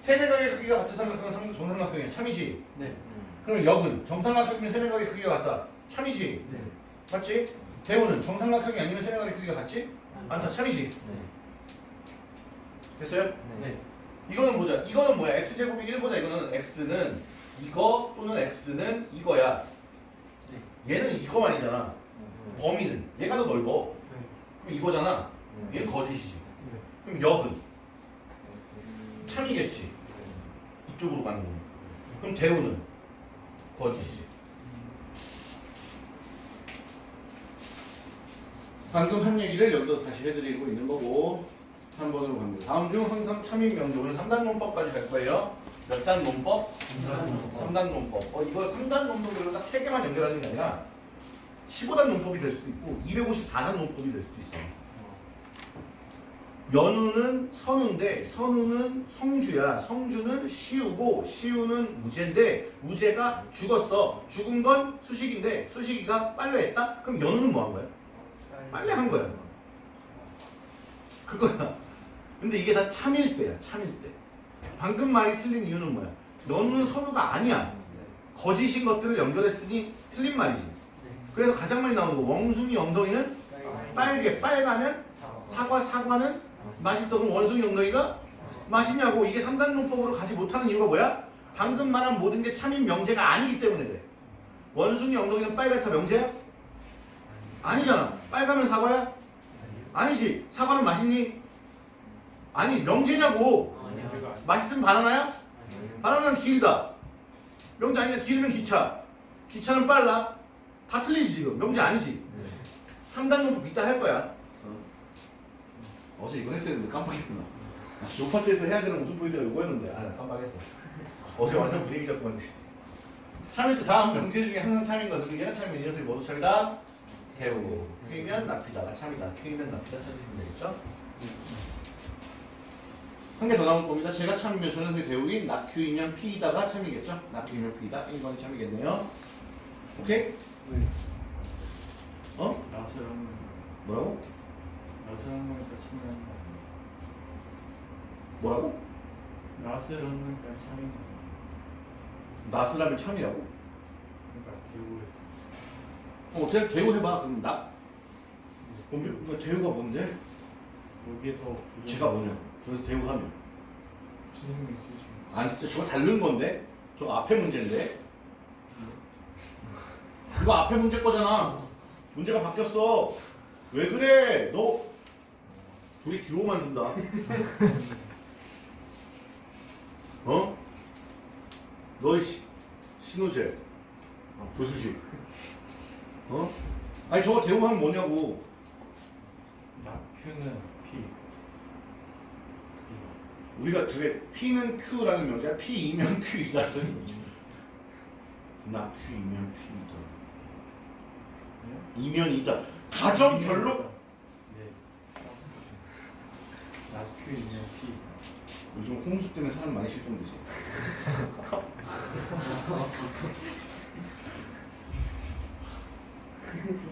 Speaker 1: 세네각의 크기가 같은 삼각형은 상- 정삼각형이야. 참이지.
Speaker 3: 네.
Speaker 1: 그럼 역은 정삼각형이면 세네각의 크기가 같다. 참이지.
Speaker 3: 네.
Speaker 1: 맞지? 대우는 정삼각형이 아니면 세네각의 크기가 같지? 않다. 참이지.
Speaker 3: 네.
Speaker 1: 됐어요?
Speaker 3: 네.
Speaker 1: 이거는 보자. 이거는 뭐야? x제곱이 1보다 이거는 x는 이거 또는 x는 이거야. 얘는 이거만이잖아. 범위는 얘가 더 넓어. 이거잖아. 얘는 거짓이지. 그럼 역은 참이겠지. 이쪽으로 가는 거니까. 그럼 대우는 거짓이지. 방금 한 얘기를 여기서 다시 해드리고 있는 거고 3번으로 갑니다. 다음 중 항상 참인 오늘 3단 논법까지 갈 거예요. 몇단 논법? 3단 논법. 어, 이거 3단 논법으로 딱 3개만 연결하는 게 아니라 15단 논법이 될 수도 있고 254단 논법이 될 수도 있어. 연우는 선우인데 선우는 성주야. 성주는 시우고 시우는 무제인데 무제가 죽었어. 죽은 건 수식인데 수식이가 빨래했다? 그럼 연우는 뭐 한 거야? 빨래 한 거야. 그거야. 근데 이게 다 참일 때야. 참일 때. 방금 말이 틀린 이유는 뭐야? 너는 선우가 아니야. 거짓인 것들을 연결했으니 틀린 말이지. 그래서 가장 많이 나오는 거 원숭이 엉덩이는 빨개. 빨가면 사과 사과는 맛있어. 그럼 원숭이 엉덩이가 맛있냐고. 이게 3단 논법으로 가지 못하는 이유가 뭐야? 방금 말한 모든 게 참인 명제가 아니기 때문에 그래. 원숭이 엉덩이는 빨갛다 명제야? 아니잖아. 빨가면 사과야? 아니지. 사과는 맛있니? 아니 명제냐고. 맛있으면 바나나야? 바나나는 길다. 명제 아니야. 길으면 기차. 기차는 빨라. 다 틀리지 지금. 명제 아니지. 3단 논법 이따 할 거야. 어. 제 이거 했어야 했는데 깜빡했구나. 요파 때에서 해야 되는 무슨 포인트가 이거였는데. 아, 나 깜빡했어. 어제 완전 분위기 잡고 왔는데. 참일 때 다음 명제 중에 항상 참인 것은 얘가 참이면 이 녀석이 뭐도 참이다? 대우. 큐이면 납피다가 참이다. 큐이면 납피다 찾으시면 되겠죠? 한 개 더 나올 겁니다. 제가 참이면 저 녀석이 대우인 낙큐이면 피이다가 참이겠죠? 낙큐이면 피이다. 1번이 참이겠네요. 오케이? 어?
Speaker 2: 나스랑
Speaker 1: 뭐라고?
Speaker 2: 나스랑 거니까 참여한 거.
Speaker 1: 뭐라고?
Speaker 2: 나스랑 거니까 참여한 거.
Speaker 1: 나스라면 참이라고?
Speaker 2: 그러니까 대우에
Speaker 1: 어, 제가 대우 해봐. 그럼 나. 뭐, 뭐 대우가 뭔데?
Speaker 2: 여기에서
Speaker 1: 제가 뭐냐? 저기서 대우 하면.
Speaker 2: 선생님이 쓰시면
Speaker 1: 아니, 진짜 저거 다른 건데? 저거 앞에 문제인데? 그거 앞에 문제 거잖아. 문제가 바뀌었어. 왜 그래? 너 둘이 듀오 만든다. 어? 시- 신호재, 조수식. 어? 아니 저거 대우하면 뭐냐고.
Speaker 2: 낙표는 P.
Speaker 1: 우리가 저게 P는 Q라는 명제야. P이면 Q이다는 거지. 나 Q이면 Q이다. 이면이 있다. 가정 별로
Speaker 2: 라스큐 이면 P
Speaker 1: 요즘 홍수 때문에 사람 많이 실종되지.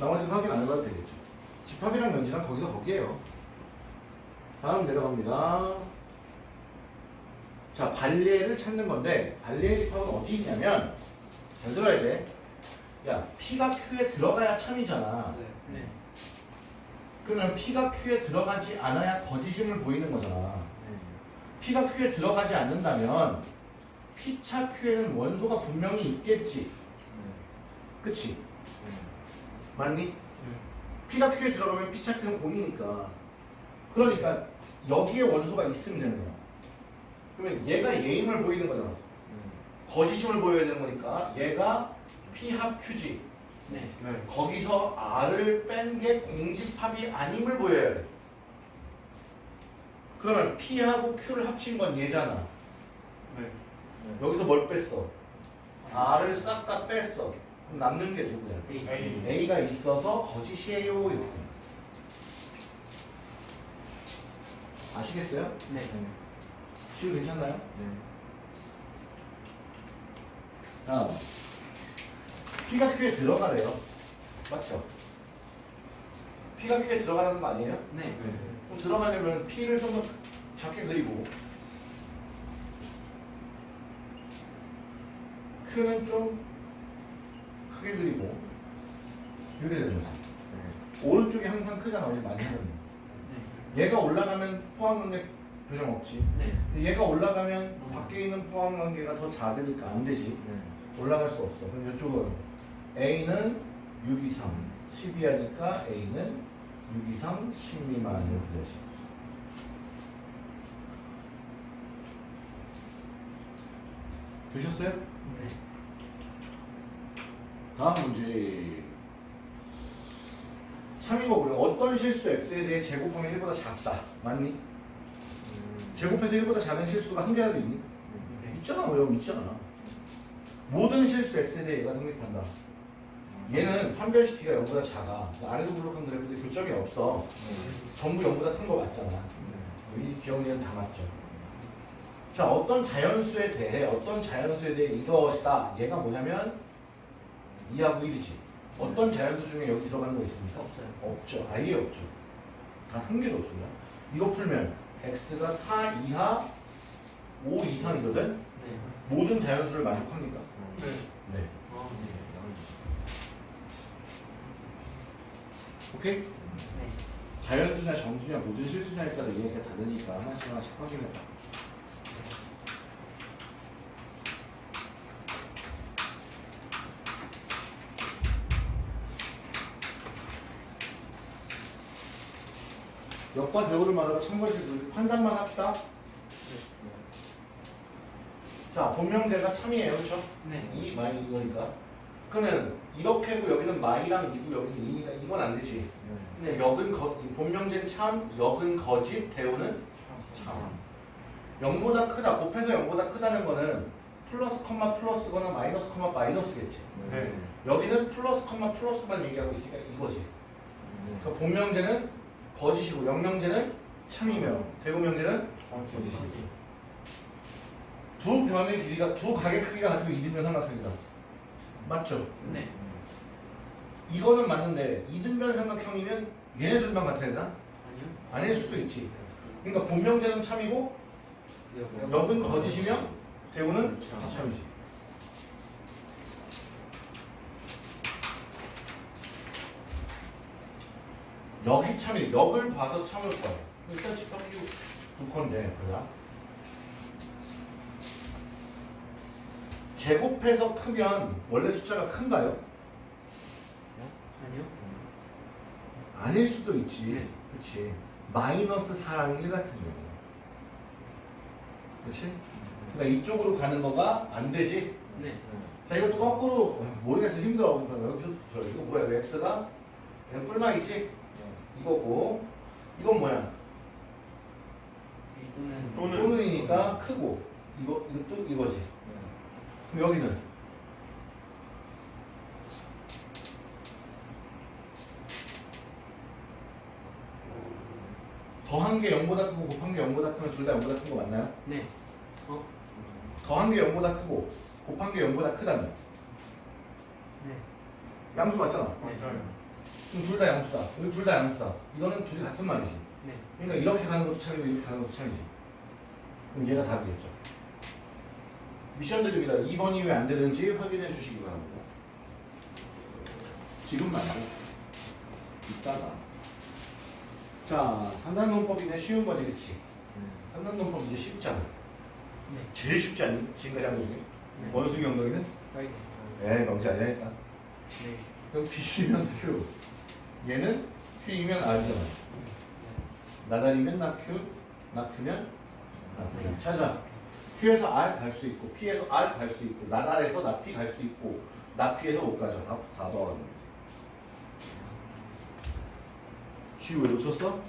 Speaker 1: 나머지는 확인 안 해봐도 되겠죠. 집합이랑 면지랑 거기서 거기에요. 다음 내려갑니다. 자, 발리에를 찾는 건데 발리에 집합은 어디 있냐면 잘 들어야 돼. 야, P가 Q에 들어가야 참이잖아.
Speaker 3: 네.
Speaker 2: 네.
Speaker 1: 그러면 P가 Q에 들어가지 않아야 거짓임을 보이는 거잖아. P가 Q에 들어가지 않는다면 P차 Q에는 원소가 분명히 있겠지. 그치? 맞니? P가 Q에 들어가면 P차 Q는 공이니까. 그러니까 여기에 원소가 있으면 되는 거야. 그러면 얘가 예임을 보이는 거잖아. 거짓임을 보여야 되는 거니까 얘가 P 합 Q지.
Speaker 3: 네.
Speaker 2: 네.
Speaker 1: 거기서 R을 뺀 게 공집합이 아님을 보여야 돼. 그러면 P하고 Q를 합친 건 얘잖아.
Speaker 2: 네.
Speaker 1: 여기서 뭘 뺐어? R을 싹 다 뺐어. 남는 게 누구야?
Speaker 3: A.
Speaker 2: A.
Speaker 1: A가 있어서 거짓이에요. 이렇게. 아시겠어요?
Speaker 3: 네.
Speaker 1: 시우 괜찮나요? 아, P가 Q에 들어가래요. 맞죠? P가 Q에 들어가라는 거 아니에요?
Speaker 3: 네.
Speaker 1: 그럼 들어가려면 P를 좀 더 작게 그리고 Q는 좀 크게 그리고 이렇게 되는 거죠. 오른쪽이 항상 크잖아. 우리 많이 하는 거. 얘가 올라가면 포함관계 변형 없지.
Speaker 3: 네.
Speaker 1: 얘가 올라가면 밖에 있는 포함관계가 더 작으니까 안 되지. 올라갈 수 없어. 그럼 이쪽은 A는 6 이상 10 이하니까 A는 6 이상 10 미만 이렇게 되지. 되셨어요?
Speaker 3: 네.
Speaker 1: 다음 문제. 참이고 그래. 어떤 실수 x에 대해 제곱하면 1보다 작다. 맞니? 제곱해서 1보다 작은 실수가 한 개라도 있니? 있잖아. 뭐 여기 있잖아. 모든 실수 x에 대해 얘가 성립한다. 얘는 판별시티가 0보다 작아. 아래도 블록한 그래프인데 교점이 없어. 전부 0보다 큰 거 맞잖아. 이 기억에는 다 맞죠. 자, 어떤 자연수에 대해, 어떤 자연수에 대해 이것이다. 얘가 뭐냐면 2하고 1이지. 어떤 자연수 중에 여기 들어가는 거 있습니까?
Speaker 3: 없어요.
Speaker 1: 없죠. 아예 없죠. 단 한 개도 없습니다. 이거 풀면 x가 4 이하 5 이상이거든?
Speaker 3: 네.
Speaker 1: 모든 자연수를 만족합니까?
Speaker 2: 네.
Speaker 1: 네.
Speaker 3: 아,
Speaker 1: 오케이?
Speaker 3: 네.
Speaker 1: 자연수냐 정수냐 모든 실수냐에 따라 얘기가 다르니까 하나씩 하나씩 확인해봐. 역과 대우를 말하고 참고해서 판단만 합시다. 자, 본명제가 참이에요, 그렇죠?
Speaker 3: 네.
Speaker 1: 2 마이 이거니까. 그러면 이렇게고 여기는 마이랑 2고 여기는 2니까 이건 안 되지. 근데 역은 거, 본명제는 참, 역은 거짓, 대우는 참. 0보다 크다, 곱해서 0보다 크다는 거는 플러스 컴마 플러스거나 마이너스 컴마 마이너스겠지.
Speaker 2: 네.
Speaker 1: 여기는 플러스 컴마 플러스만 얘기하고 있으니까 이거지. 그 본명제는 거짓이고 영명제는 참이며 대우명제는 거짓이지. 두 변의 길이가 두 각의 크기가 같으면 이등변 삼각형이다. 맞죠?
Speaker 3: 네.
Speaker 1: 이거는 맞는데 이등변 삼각형이면 얘네 둘만 같아야 되나?
Speaker 3: 아니요.
Speaker 1: 아닐 수도 있지. 그러니까 본명제는 참이고 역은 거짓이며 대우는 참이지. 역이 참이 역을 봐서 참을 거야. 일단 집합기고 볼 건데 그야 제곱해서 크면 원래 숫자가 큰가요?
Speaker 3: 아니요.
Speaker 1: 아닐 수도 있지.
Speaker 3: 네.
Speaker 1: 그렇지. 마이너스 4랑 1 같은 경우. 그렇지? 그러니까 이쪽으로 가는 거가 안 되지.
Speaker 3: 네.
Speaker 1: 자 이것도 거꾸로 어, 모르겠어 힘들어. 여기서 저 이거 뭐야? x가 그냥 뿔망이지. 이거고 이건 뭐야?
Speaker 2: 또는-
Speaker 1: 또는이니까 크고 이거 또 이거지. 그럼 여기는 더한 게 0보다 크고 곱한 게 0보다 크면 둘 다 0보다 큰 거 맞나요?
Speaker 3: 네. 어?
Speaker 1: 더한 게 0보다 크고 곱한 게 0보다 크다면
Speaker 3: 네.
Speaker 1: 양수 맞잖아.
Speaker 2: 맞아요.
Speaker 1: 그럼 둘 다 양수다. 여기 둘 다 양수다. 이거는 둘이 같은 말이지.
Speaker 3: 네.
Speaker 1: 그러니까 이렇게 가는 것도 참이고 이렇게 가는 것도 참이지. 그럼 얘가 답이겠죠. 미션 드립니다. 2번이 왜 안 되는지 확인해 주시기 바랍니다. 지금 말고 이따가 자 산단논법이네 쉬운 거지 그치? 산단논법 이제 쉽잖아.
Speaker 3: 네.
Speaker 1: 제일 쉽지 않니? 지금까지 한 거 중에?
Speaker 3: 네.
Speaker 1: 원숭이 엉덩이는?
Speaker 3: 빨리.
Speaker 1: 에이 명지 아니라니까.
Speaker 3: 네.
Speaker 1: 그럼 B면 Q. 얘는 Q이면 R이잖아. 나다리면 낙큐, 낙큐면 낙큐. 찾아. Q에서 R 갈 수 있고, P에서 R 갈 수 있고, 나달에서 나P 갈 수 있고, 나P에서 못 가죠. 답 4번. Q 왜 놓쳤어?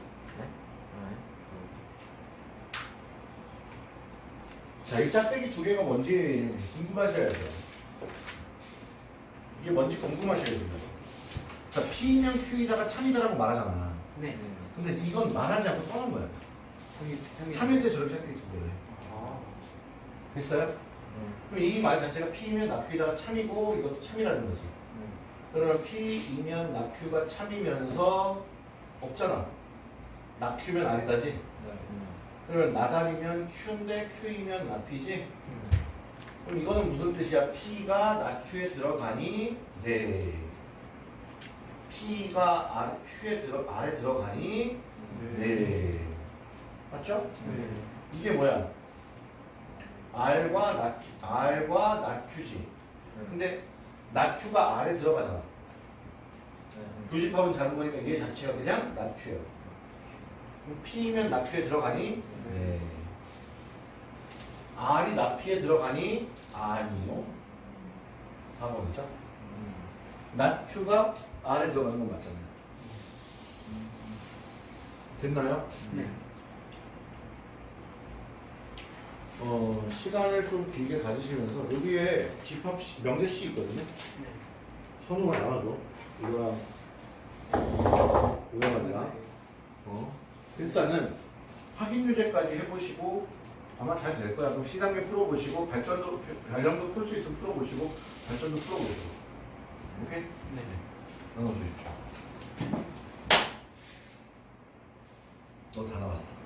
Speaker 1: 자, 이 짝대기 두 개가 뭔지 궁금하셔야 돼요. 이게 뭔지 궁금하셔야 됩니다. 자, P면 Q이다가 참이다라고 말하잖아.
Speaker 3: 네.
Speaker 1: 근데 이건 말하지 않고 써놓은 거야. 참일 때 저렇게 짝대기 두 개.
Speaker 3: 아.
Speaker 1: 됐어요? 그럼 이 말 자체가 P면 낙Q이다가 참이고 이것도 참이라는 거지. 그러면 P이면 낙Q가 참이면서 없잖아. 낙Q면 아니다지. 그러면 나달이면 Q인데 Q이면 낙P지. 그럼 이거는 무슨 뜻이야? P가 낙Q에 들어가니? 네. P가 R, Q에 들어 R에 들어가니? 네. 맞죠?
Speaker 2: 네.
Speaker 1: 이게 뭐야? R과 낙 R과 낙Q지. 근데 낙Q가 R에 들어가잖아. 교집합은 다른 거니까 얘 자체가 그냥 낙Q예요. 그럼 P면 낙Q에 들어가니? 네. R이 낙P에 들어가니? 아니요. 4번이죠? 낙Q가 R에 들어가는 건 맞잖아요. 됐나요?
Speaker 3: 네.
Speaker 1: 어, 시간을 좀 길게 가지시면서 여기에 집합 시- 명제 씨 있거든요.
Speaker 3: 네.
Speaker 1: 선우가 나와줘. 이거랑 이거랑 아니라 어. 일단은 확인 유제까지 해보시고 아마 잘 될 거야. 그럼 시단계 풀어보시고 발전도 발령도 풀 수 있으면 풀어보시고 발전도 풀어보시고. 오케이?
Speaker 3: 네.
Speaker 1: 나눠주십시오. 너 다 나왔어.
Speaker 3: 네.